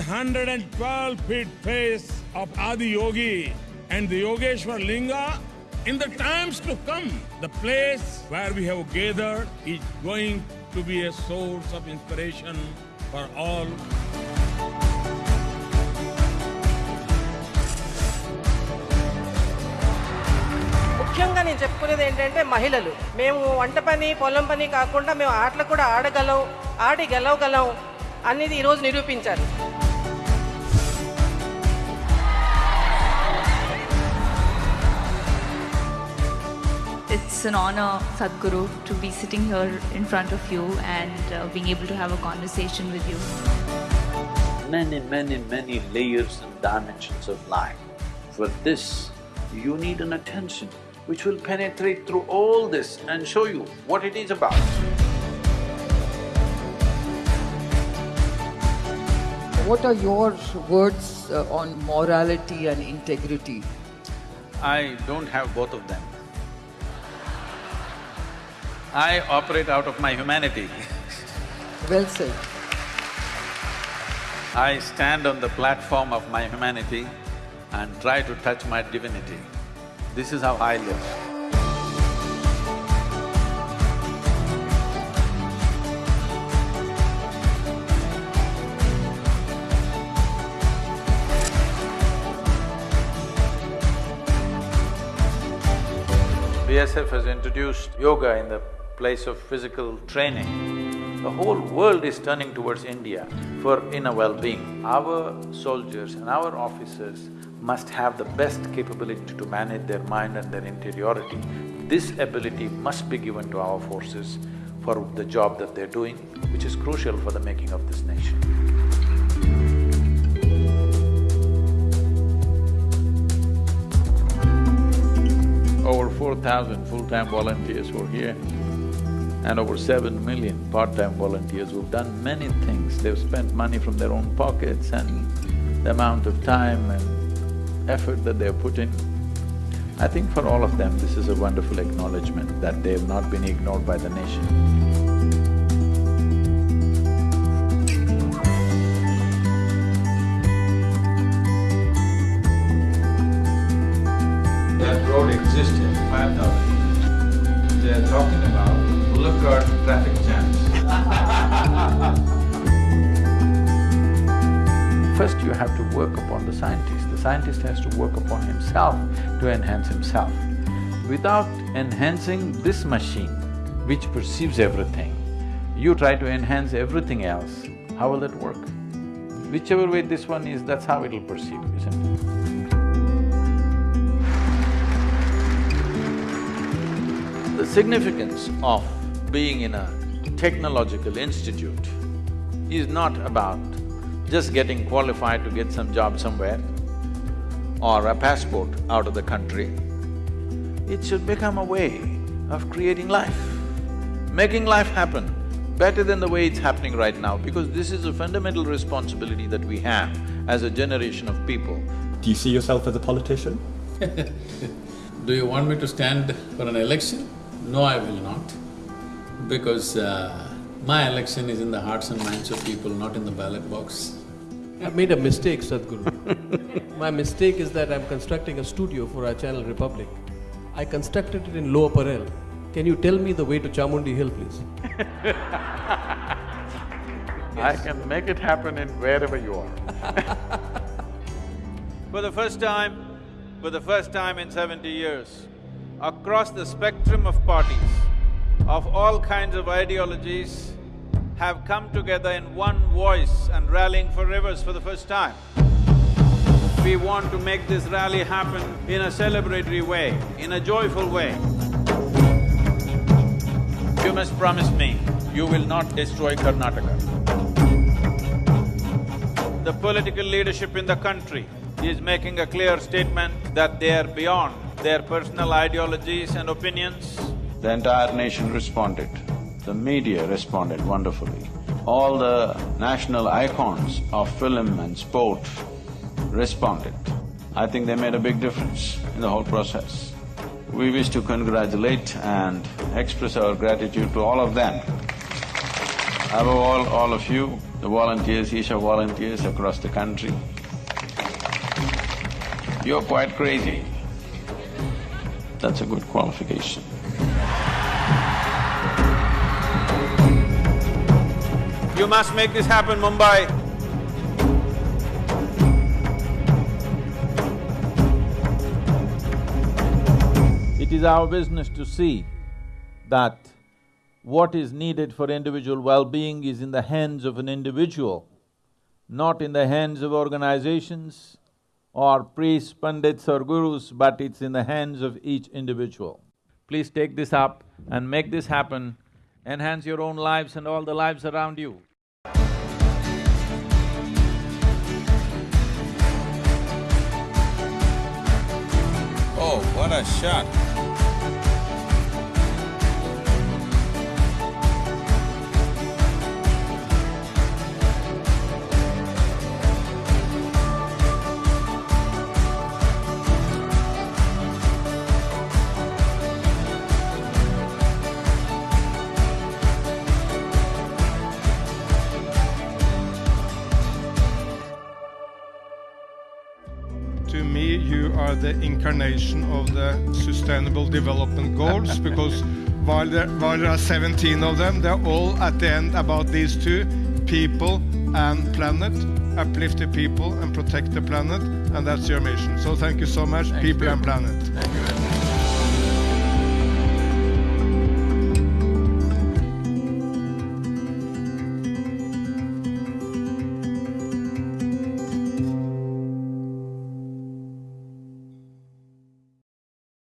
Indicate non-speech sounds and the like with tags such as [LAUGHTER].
112 feet face of Adi Yogi and the Yogeshwar Linga, in the times to come, the place where we have gathered is going to be a source of inspiration for all. ముఖ్యంగా నేను చెప్పుకునేది ఏంటంటే మహిళలు మేము వంట పని పొలం పని కాకుండా మేము ఆటలు కూడా ఆడగలం ఆడి గెలవగలం అనేది ఈరోజు నిరూపించారు It's an honor, Sadhguru, to be sitting here in front of you and uh, being able to have a conversation with you. Many, many, many layers and dimensions of life. For this, you need an attention which will penetrate through all this and show you what it is about. What are your words uh, on morality and integrity? I don't have both of them. I operate out of my humanity. Well said. I stand on the platform of my humanity and try to touch my divinity. This is how I live. BSF has introduced yoga in the place of physical training. The whole world is turning towards India for inner well-being. Our soldiers and our officers must have the best capability to manage their mind and their interiority. This ability must be given to our forces for the job that they're doing, which is crucial for the making of this nation. Over four thousand full-time volunteers were here and over seven million part-time volunteers who've done many things. They've spent money from their own pockets and the amount of time and effort that they've put in. I think for all of them, this is a wonderful acknowledgement that they've not been ignored by the nation. Traffic. [LAUGHS] First you have to work upon the scientist. The scientist has to work upon himself to enhance himself. Without enhancing this machine, which perceives everything, you try to enhance everything else, how will that work? Whichever way this one is, that's how it'll perceive, isn't it? The significance of being in a technological institute is not about just getting qualified to get some job somewhere or a passport out of the country. It should become a way of creating life, making life happen better than the way it's happening right now because this is a fundamental responsibility that we have as a generation of people. Do you see yourself as a politician? [LAUGHS] Do you want me to stand for an election? No, I will not, because uh, my election is in the hearts and minds of people, not in the ballot box. I made a mistake, Sadhguru. My mistake is that I'm constructing a studio for our channel Republic. I constructed it in Lower Parel. Can you tell me the way to Chamundi Hill, please? [LAUGHS] I can make it happen in wherever you are. [LAUGHS] For the first time, for the first time in seventy years, across the spectrum of parties, of all kinds of ideologies, have come together in one voice and rallying for rivers for the first time. We want to make this rally happen in a celebratory way, in a joyful way. You must promise me, you will not destroy Karnataka. The political leadership in the country is making a clear statement that they are beyond their personal ideologies and opinions. The entire nation responded. The media responded wonderfully. All the national icons of film and sport responded. I think they made a big difference in the whole process. We wish to congratulate and express our gratitude to all of them. Above all, all of you, the volunteers, Isha volunteers across the country, you're quite crazy. That's a good qualification. You must make this happen, Mumbai. It is our business to see that what is needed for individual well-being is in the hands of an individual, not in the hands of organizations or priests, pandits or gurus, but it's in the hands of each individual. Please take this up and make this happen, enhance your own lives and all the lives around you. Oh, shot. Are the incarnation of the Sustainable Development Goals [LAUGHS] because while there, while there are 17 of them, they're all at the end about these two people and planet. Uplift the people and protect the planet, and that's your mission. So thank you so much, people you. and planet.